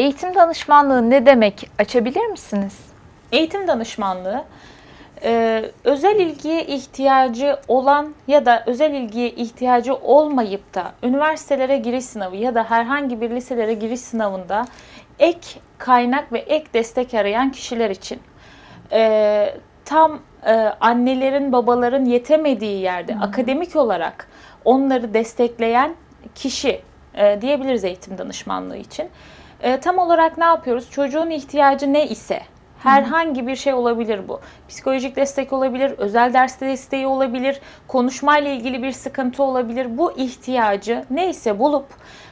Eğitim danışmanlığı ne demek? Açabilir misiniz? Eğitim danışmanlığı e, özel ilgiye ihtiyacı olan ya da özel ilgiye ihtiyacı olmayıp da üniversitelere giriş sınavı ya da herhangi bir liselere giriş sınavında ek kaynak ve ek destek arayan kişiler için e, tam e, annelerin babaların yetemediği yerde akademik olarak onları destekleyen kişi e, diyebiliriz eğitim danışmanlığı için. E, tam olarak ne yapıyoruz? Çocuğun ihtiyacı ne ise herhangi bir şey olabilir bu. Psikolojik destek olabilir, özel ders desteği olabilir, konuşmayla ilgili bir sıkıntı olabilir. Bu ihtiyacı neyse bulup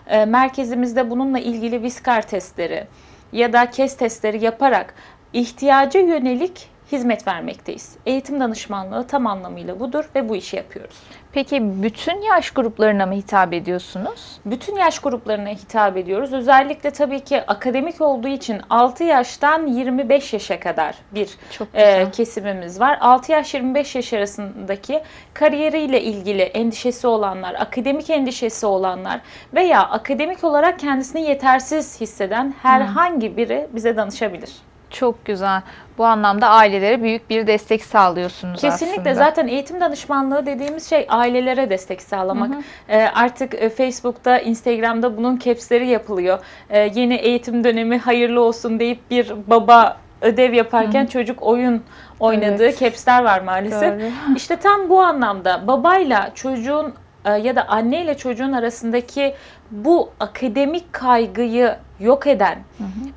e, merkezimizde bununla ilgili viskar testleri ya da KES testleri yaparak ihtiyaca yönelik hizmet vermekteyiz. Eğitim danışmanlığı tam anlamıyla budur ve bu işi yapıyoruz. Peki bütün yaş gruplarına mı hitap ediyorsunuz? Bütün yaş gruplarına hitap ediyoruz. Özellikle tabii ki akademik olduğu için 6 yaştan 25 yaşa kadar bir e, kesimimiz var. 6 yaş 25 yaş arasındaki kariyeriyle ilgili endişesi olanlar, akademik endişesi olanlar veya akademik olarak kendisini yetersiz hisseden herhangi biri bize danışabilir. Çok güzel. Bu anlamda ailelere büyük bir destek sağlıyorsunuz Kesinlikle aslında. zaten eğitim danışmanlığı dediğimiz şey ailelere destek sağlamak. Ee, artık e, Facebook'ta, Instagram'da bunun capsleri yapılıyor. Ee, yeni eğitim dönemi hayırlı olsun deyip bir baba ödev yaparken çocuk oyun oynadığı Evet. capsler var maalesef. Doğru. İşte tam bu anlamda babayla çocuğun e, ya da anneyle çocuğun arasındaki bu akademik kaygıyı yok eden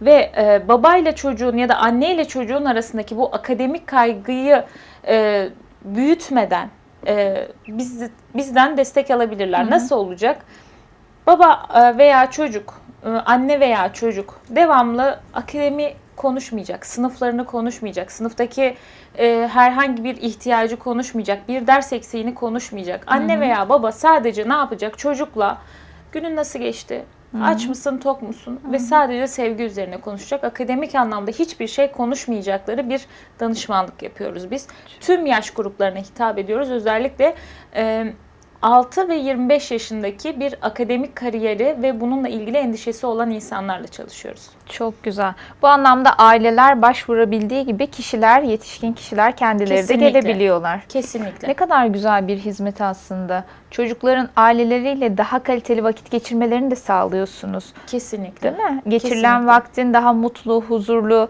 ve e, babayla çocuğun ya da anneyle çocuğun arasındaki bu akademik kaygıyı e, büyütmeden e, biz, bizden destek alabilirler. Nasıl olacak? Baba e, veya çocuk, e, anne veya çocuk devamlı akademi konuşmayacak, sınıflarını konuşmayacak, sınıftaki e, herhangi bir ihtiyacı konuşmayacak, bir ders eksiğini konuşmayacak. Anne veya baba sadece ne yapacak? Çocukla günün nasıl geçti? Aç mısın, tok musun? Ve sadece sevgi üzerine konuşacak. Akademik anlamda hiçbir şey konuşmayacakları bir danışmanlık yapıyoruz biz. Tüm yaş gruplarına hitap ediyoruz. Özellikle e, 6 ve 25 yaşındaki bir akademik kariyeri ve bununla ilgili endişesi olan insanlarla çalışıyoruz. Çok güzel. Bu anlamda aileler başvurabildiği gibi kişiler, yetişkin kişiler kendileri Kesinlikle. de gelebiliyorlar. Kesinlikle. Ne kadar güzel bir hizmet aslında. Çocukların aileleriyle daha kaliteli vakit geçirmelerini de sağlıyorsunuz. Kesinlikle. Değil mi? Geçirilen Kesinlikle. vaktin daha mutlu, huzurlu,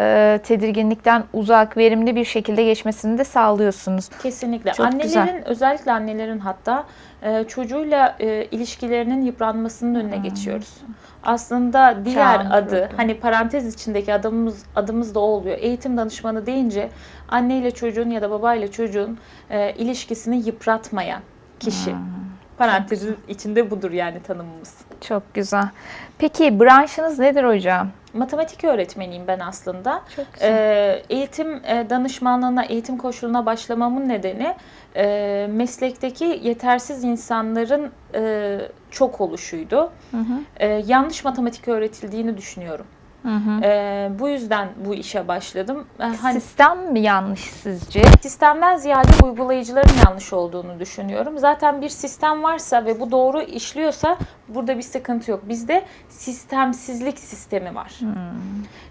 e, tedirginlikten uzak, verimli bir şekilde geçmesini de sağlıyorsunuz. Kesinlikle. Çok annelerin güzel. özellikle annelerin hatta e, çocuğuyla e, ilişkilerinin yıpranmasının önüne geçiyoruz. Aslında diğer Çağın adı kurdu. hani parantez içindeki adımız adımız da o oluyor. Eğitim danışmanı deyince anneyle çocuğun ya da babayla çocuğun e, ilişkisini yıpratmayan kişi. Parantezin içinde budur yani tanımımız. Çok güzel. Peki branşınız nedir hocam? Matematik öğretmeniyim ben aslında. Çok güzel. Ee, eğitim e, danışmanlığına, eğitim koşuluna başlamamın nedeni e, meslekteki yetersiz insanların e, çok oluşuydu. Hı hı. E, yanlış matematik öğretildiğini düşünüyorum. Hı hı. E, bu yüzden bu işe başladım. Hani Sistem mi yanlış sizce? sistemden ziyade uygulayıcıların yanlış olduğunu düşünüyorum. Zaten bir sistem varsa ve bu doğru işliyorsa burada bir sıkıntı yok. Bizde sistemsizlik sistemi var.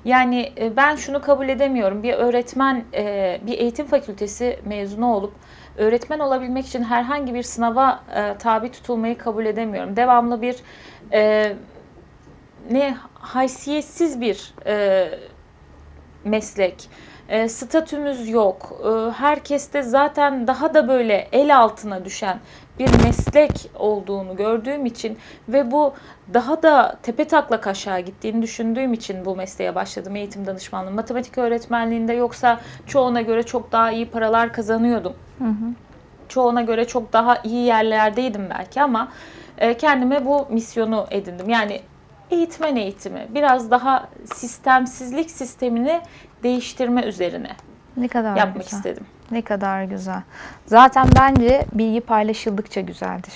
Yani e, ben şunu kabul edemiyorum. Bir öğretmen, bir eğitim fakültesi mezunu olup öğretmen olabilmek için herhangi bir sınava tabi tutulmayı kabul edemiyorum. Devamlı bir ne haysiyetsiz bir e, meslek. E, statümüz yok. E, herkeste zaten daha da böyle el altına düşen bir meslek olduğunu gördüğüm için ve bu daha da tepe taklak aşağı gittiğini düşündüğüm için bu mesleğe başladım eğitim danışmanlığı. Matematik öğretmenliğinde yoksa çoğuna göre çok daha iyi paralar kazanıyordum. Çoğuna göre çok daha iyi yerlerdeydim belki ama e, kendime bu misyonu edindim. Yani eğitmen eğitimi biraz daha sistemsizlik sistemini değiştirme üzerine Ne kadar yapmak güzel. istedim. Ne kadar güzel. Zaten bence bilgi paylaşıldıkça güzeldir.